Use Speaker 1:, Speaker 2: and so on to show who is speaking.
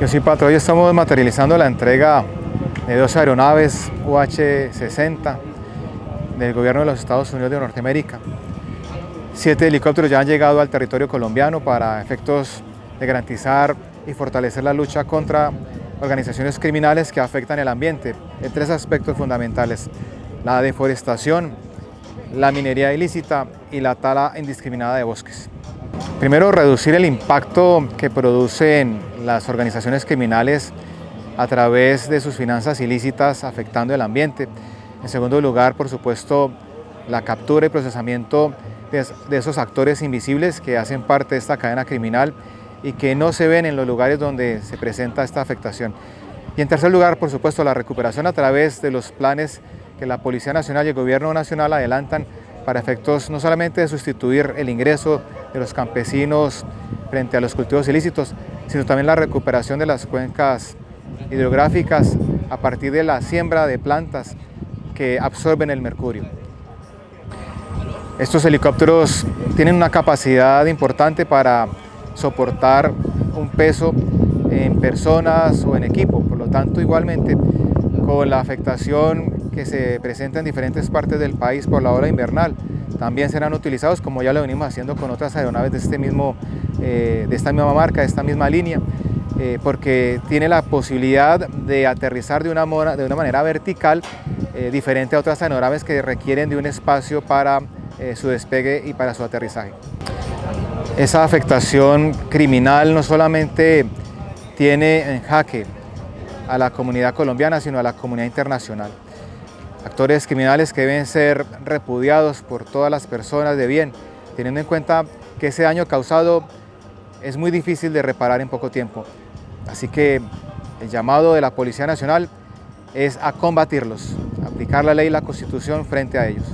Speaker 1: Yo soy Pato, hoy estamos materializando la entrega de dos aeronaves UH-60 del gobierno de los Estados Unidos de Norteamérica. Siete helicópteros ya han llegado al territorio colombiano para efectos de garantizar y fortalecer la lucha contra organizaciones criminales que afectan el ambiente en tres aspectos fundamentales, la deforestación, la minería ilícita y la tala indiscriminada de bosques. Primero, reducir el impacto que producen las organizaciones criminales a través de sus finanzas ilícitas afectando el ambiente. En segundo lugar, por supuesto, la captura y procesamiento de esos actores invisibles que hacen parte de esta cadena criminal y que no se ven en los lugares donde se presenta esta afectación. Y en tercer lugar, por supuesto, la recuperación a través de los planes que la Policía Nacional y el Gobierno Nacional adelantan para efectos no solamente de sustituir el ingreso de los campesinos frente a los cultivos ilícitos, sino también la recuperación de las cuencas hidrográficas a partir de la siembra de plantas que absorben el mercurio. Estos helicópteros tienen una capacidad importante para soportar un peso en personas o en equipo, por lo tanto igualmente con la afectación que se presenta en diferentes partes del país por la ola invernal, también serán utilizados como ya lo venimos haciendo con otras aeronaves de, este mismo, eh, de esta misma marca, de esta misma línea, eh, porque tiene la posibilidad de aterrizar de una, de una manera vertical, eh, diferente a otras aeronaves que requieren de un espacio para su despegue y para su aterrizaje. Esa afectación criminal no solamente tiene en jaque a la comunidad colombiana, sino a la comunidad internacional actores criminales que deben ser repudiados por todas las personas de bien, teniendo en cuenta que ese daño causado es muy difícil de reparar en poco tiempo. Así que el llamado de la Policía Nacional es a combatirlos, aplicar la ley y la Constitución frente a ellos.